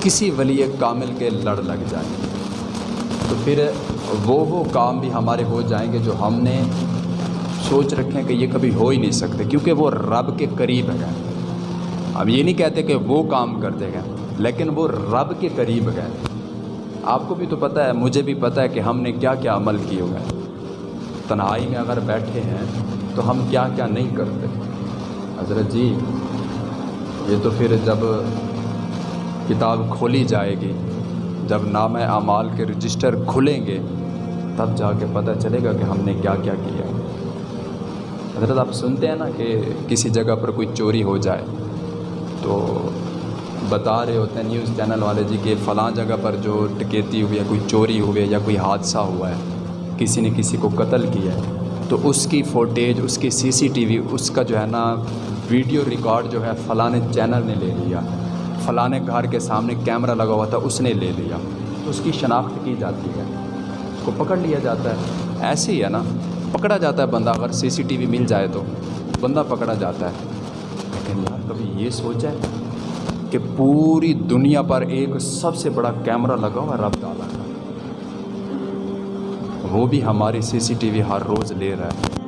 کسی ولی کامل کے لڑ لگ جائیں۔ تو پھر وہ وہ کام بھی ہمارے ہو جائیں گے جو ہم نے سوچ رکھیں کہ یہ کبھی ہو ہی نہیں سکتے، کیونکہ وہ رب کے قریب گئے اب یہ نہیں کہتے کہ وہ کام کرتے گئے لیکن وہ رب کے قریب گئے آپ کو بھی تو پتہ ہے، مجھے بھی پتہ ہے کہ ہم نے کیا کیا عمل کیے ہوئے ہیں۔ تنہائی میں اگر بیٹھے ہیں تو ہم کیا کیا نہیں کرتے۔ حضرت جی یہ تو پھر جب کتاب کھولی جائے گی۔ جب نام اعمال کے رجسٹر کھلیں گے، تب جا کے پتہ چلے گا کہ ہم نے کیا کیا کیا حضرت، آپ سنتے ہیں نا کہ کسی جگہ پر کوئی چوری ہو جائے، تو بتا رہے ہوتے ہیں نیوز چینل والے جی کہ فلاں جگہ پر جو ٹکیتی ہوئی ہے، کوئی چوری ہوئی ہے یا کوئی حادثہ ہوا ہے، کسی نے کسی کو قتل کیا ہے، تو اس کی فوٹیج، اس کی سی سی ٹی وی، اس کا جو ہے نا ویڈیو ریکارڈ جو ہے فلاں چینل نے لے لیا۔ فلاں گھر کے سامنے کیمرہ لگا ہوا تھا، اس نے لے لیا۔ تو اس کی شناخت کی جاتی ہے۔ اس کو پکڑ لیا جاتا ہے۔ ایسے ہی ہے نا۔ پکڑا جاتا ہے بندہ، اگر سی سی ٹی وی مل جائے تو۔ بندہ پکڑا جاتا ہے۔ لیکن یار، کبھی یہ سوچا ہے کہ پوری دنیا پر ایک سب سے بڑا کیمرہ لگا ہوا رب ڈالا ہے وہ بھی ہماری سی سی ٹی وی ہر روز لے رہا ہے۔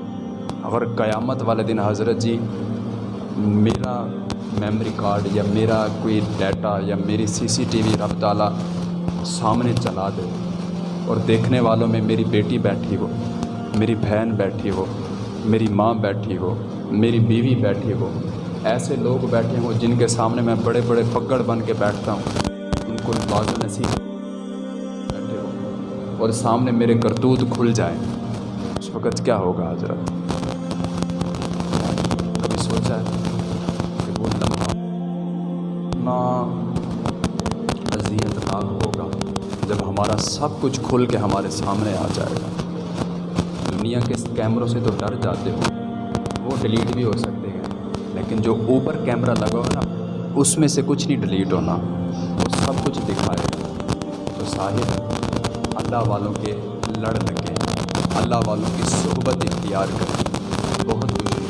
اگر قیامت والے دن حضرت جی میرا میمری کارڈ یا میرا کوئی ڈیٹا یا میری سی سی ٹی وی رب تعالیٰ سامنے چلا دے اور دیکھنے والوں میں میری بیٹی بیٹھی ہو، میری بہن بیٹھی ہو، میری ماں بیٹھی ہو، میری بیوی بیٹھی ہو۔ ایسے لوگ بیٹھے ہوں جن کے سامنے میں بڑے بڑے پگڑ بن کے بیٹھتا ہوں۔ ان کو باز نصیب بیٹھے ہو اور سامنے میرے کرتوت کھل جائیں۔ اس وقت کیا ہوگا حضرت؟ کبھی سوچا ہے؟ جب ہمارا سب کچھ کھل کے ہمارے سامنے آ جائے گا۔ دنیا کے کیمروں سے تو ڈر جاتے ہو، وہ ڈیلیٹ بھی ہو سکتے ہیں، لیکن جو اوپر کیمرہ لگا ہو نا، اس میں سے کچھ نہیں ڈیلیٹ ہونا، وہ سب کچھ دکھائے گا۔ تو صاحب، اللہ والوں کے لڑ لگے اللہ والوں کی صحبت اختیار کریں۔ بہت کچھ